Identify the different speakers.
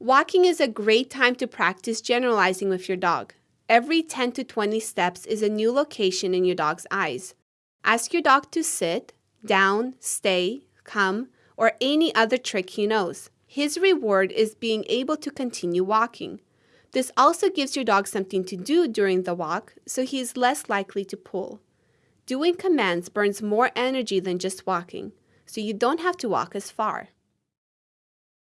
Speaker 1: Walking is a great time to practice generalizing with your dog. Every 10 to 20 steps is a new location in your dog's eyes. Ask your dog to sit, down, stay, come, or any other trick he knows. His reward is being able to continue walking. This also gives your dog something to do during the walk, so he is less likely to pull. Doing commands burns more energy than just walking, so you don't have to walk as far.